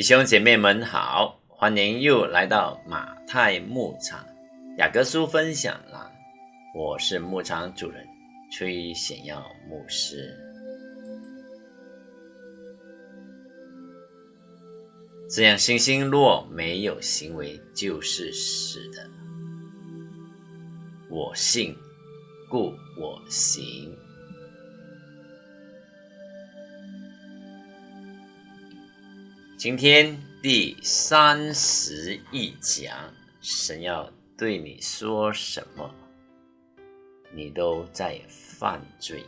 弟兄姐妹们好，欢迎又来到马太牧场雅各书分享栏。我是牧场主人崔显耀牧师。这样，信心若没有行为，就是死的。我信，故我行。今天第三十一讲，神要对你说什么？你都在犯罪。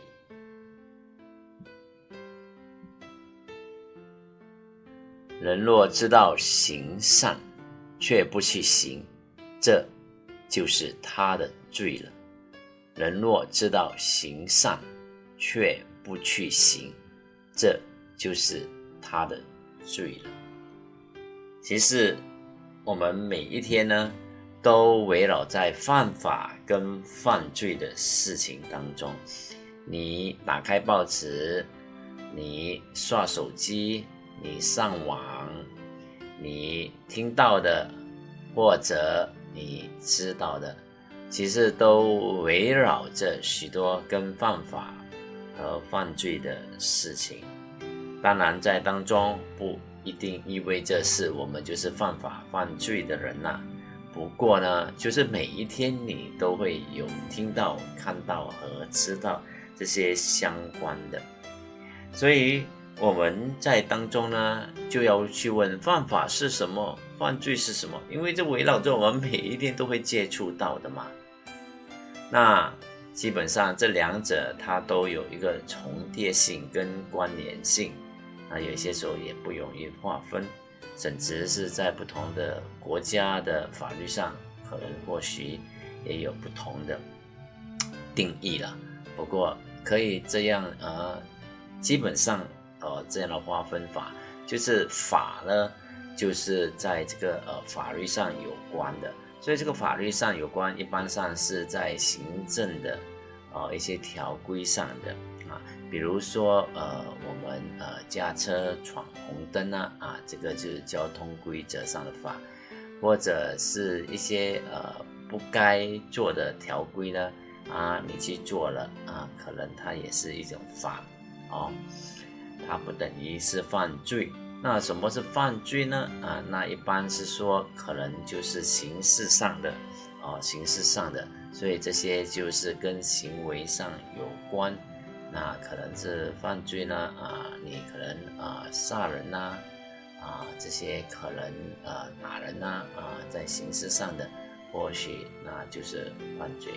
人若知道行善，却不去行，这就是他的罪了。人若知道行善，却不去行，这就是他的。罪了。其实，我们每一天呢，都围绕在犯法跟犯罪的事情当中。你打开报纸，你刷手机，你上网，你听到的或者你知道的，其实都围绕着许多跟犯法和犯罪的事情。当然，在当中不一定意味着是我们就是犯法犯罪的人呐。不过呢，就是每一天你都会有听到、看到和知道这些相关的，所以我们在当中呢，就要去问：犯法是什么？犯罪是什么？因为这围绕着我们每一天都会接触到的嘛。那基本上这两者它都有一个重叠性跟关联性。那有些时候也不容易划分，甚至是在不同的国家的法律上，可能或许也有不同的定义了。不过可以这样呃，基本上呃这样的划分法，就是法呢，就是在这个呃法律上有关的，所以这个法律上有关，一般上是在行政的呃一些条规上的。比如说，呃，我们呃驾车闯红灯啊，啊，这个就是交通规则上的法，或者是一些呃不该做的条规呢，啊，你去做了啊，可能它也是一种法，哦，它不等于是犯罪。那什么是犯罪呢？啊，那一般是说可能就是形式上的，哦，形式上的，所以这些就是跟行为上有关。那可能是犯罪呢啊，你可能啊杀人呐啊这些可能啊打人呐啊在形式上的或许那就是犯罪。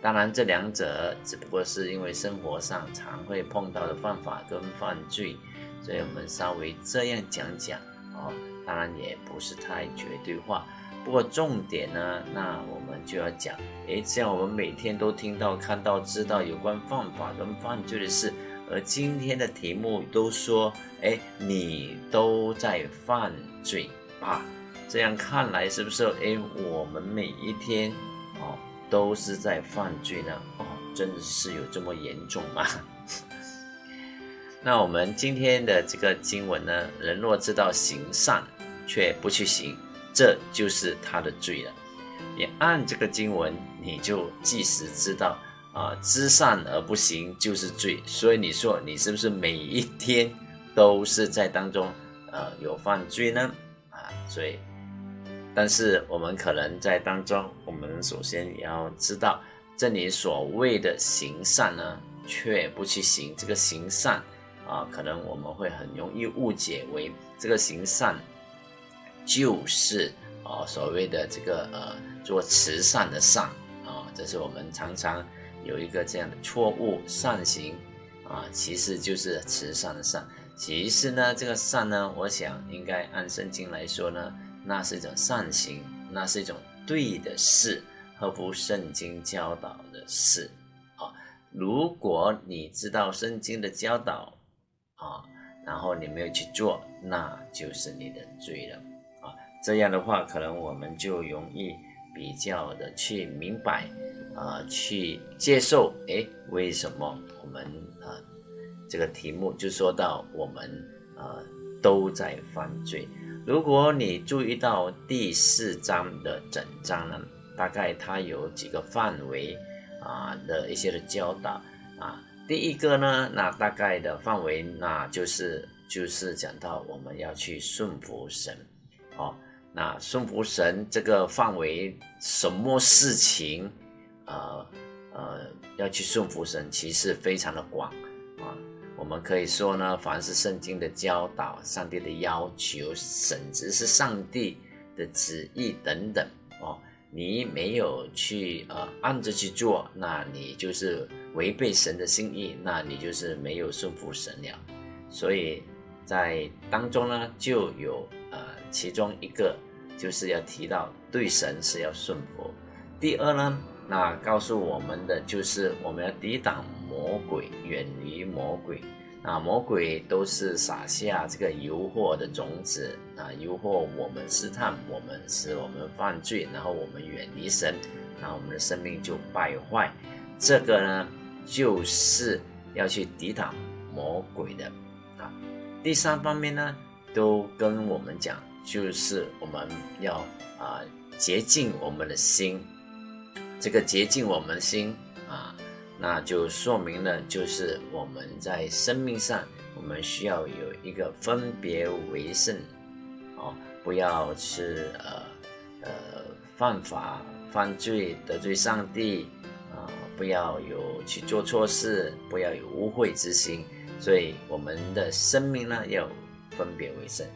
当然这两者只不过是因为生活上常会碰到的犯法跟犯罪，所以我们稍微这样讲讲哦，当然也不是太绝对化。不过重点呢，那我们就要讲，诶，这样我们每天都听到、看到、知道有关犯法跟犯罪的事，而今天的题目都说，诶，你都在犯罪啊，这样看来是不是？诶，我们每一天哦都是在犯罪呢？哦，真的是有这么严重吗？那我们今天的这个经文呢，人若知道行善，却不去行。这就是他的罪了。你按这个经文，你就即使知道啊，知善而不行就是罪。所以你说你是不是每一天都是在当中呃有犯罪呢？啊，所以，但是我们可能在当中，我们首先也要知道，这里所谓的行善呢，却不去行这个行善啊，可能我们会很容易误解为这个行善。就是啊，所谓的这个呃，做慈善的善啊，这是我们常常有一个这样的错误，善行啊，其实就是慈善的善。其实呢，这个善呢，我想应该按圣经来说呢，那是一种善行，那是一种对的事，合乎圣经教导的事啊。如果你知道圣经的教导啊，然后你没有去做，那就是你的罪了。这样的话，可能我们就容易比较的去明白，啊，去接受，哎，为什么我们啊，这个题目就说到我们啊都在犯罪，如果你注意到第四章的整章呢，大概它有几个范围啊的一些的教导啊。第一个呢，那大概的范围，那就是就是讲到我们要去顺服神，哦，那顺服神这个范围，什么事情，呃呃，要去顺服神，其实非常的广啊。我们可以说呢，凡是圣经的教导、上帝的要求，甚至是上帝的旨意等等，哦。你没有去呃按着去做，那你就是违背神的心意，那你就是没有顺服神了。所以在当中呢，就有其中一个就是要提到对神是要顺服。第二呢，那告诉我们的就是我们要抵挡魔鬼，远离魔鬼。啊，魔鬼都是撒下这个诱惑的种子啊，诱惑我们试探我们，使我们犯罪，然后我们远离神，那我们的生命就败坏。这个呢，就是要去抵挡魔鬼的啊。第三方面呢，都跟我们讲，就是我们要啊洁净我们的心，这个洁净我们心啊。那就说明了，就是我们在生命上，我们需要有一个分别为圣，哦，不要是呃呃犯法、犯罪、得罪上帝，啊，不要有去做错事，不要有污秽之心。所以我们的生命呢，要分别为圣。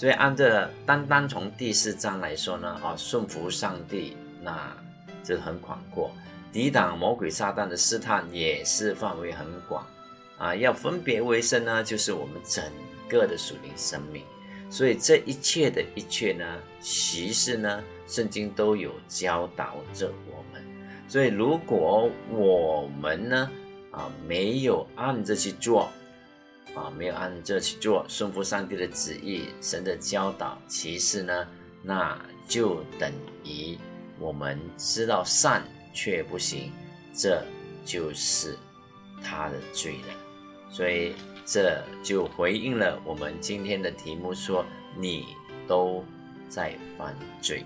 所以按照单单从第四章来说呢，啊，顺服上帝，那这很广阔。抵挡魔鬼撒旦的试探也是范围很广，啊，要分别为圣呢，就是我们整个的属灵生命。所以这一切的一切呢，其实呢，圣经都有教导着我们。所以如果我们呢，啊，没有按着去做，啊，没有按这去做，顺服上帝的旨意、神的教导，其实呢，那就等于我们知道善。却不行，这就是他的罪了。所以这就回应了我们今天的题目：说你都在犯罪。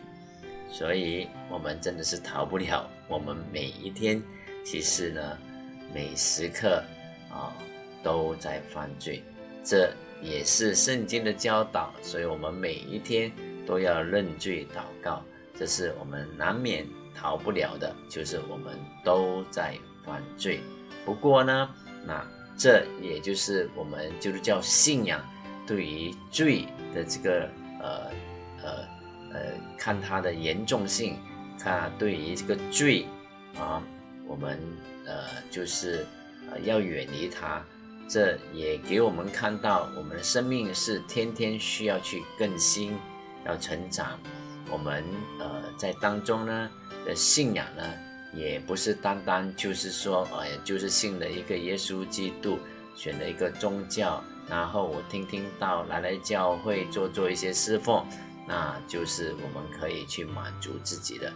所以我们真的是逃不了。我们每一天，其实呢，每时刻啊，都在犯罪。这也是圣经的教导。所以我们每一天都要认罪祷告。这是我们难免。逃不了的，就是我们都在犯罪。不过呢，那这也就是我们就是叫信仰对于罪的这个呃呃呃，看它的严重性，看对于这个罪啊，我们呃就是呃要远离它。这也给我们看到，我们的生命是天天需要去更新，要成长。我们呃在当中呢。的信仰呢，也不是单单就是说，呃，就是信了一个耶稣基督，选了一个宗教，然后我听听到来来教会做做一些侍奉，那就是我们可以去满足自己的，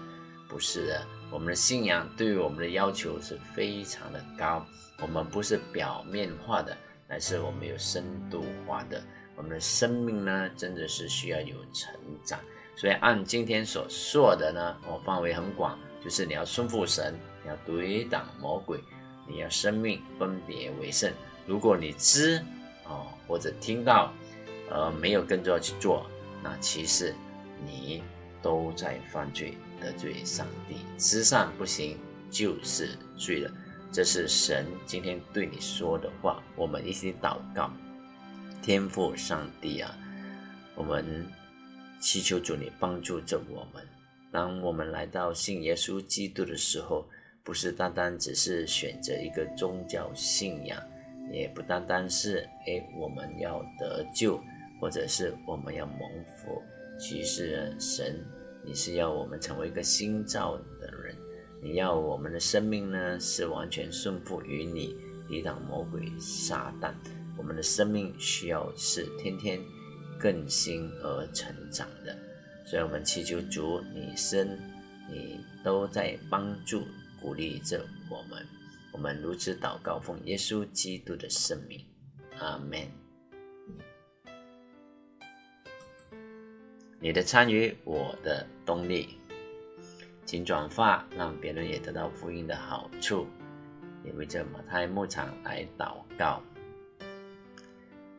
不是的。我们的信仰对于我们的要求是非常的高，我们不是表面化的，而是我们有深度化的。我们的生命呢，真的是需要有成长。所以按今天所说的呢，我范围很广，就是你要顺服神，你要抵挡魔鬼，你要生命分别为圣。如果你知哦或者听到，呃没有跟着去做，那其实你都在犯罪得罪上帝。慈善不行就是罪了。这是神今天对你说的话。我们一起祷告，天父上帝啊，我们。祈求主你帮助着我们。当我们来到信耶稣基督的时候，不是单单只是选择一个宗教信仰，也不单单是哎我们要得救，或者是我们要蒙福。其实神，你是要我们成为一个新造的人，你要我们的生命呢是完全顺服于你，抵挡魔鬼撒旦。我们的生命需要是天天。更新而成长的，所以我们祈求主，你生，你都在帮助、鼓励着我们。我们如此祷告，奉耶稣基督的圣名，阿门。你的参与，我的动力。请转发，让别人也得到福音的好处。也为这马太牧场来祷告。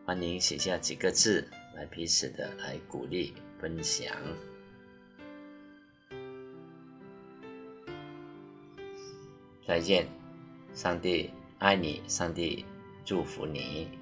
欢迎写下几个字，来彼此的来鼓励分享。再见，上帝爱你，上帝祝福你。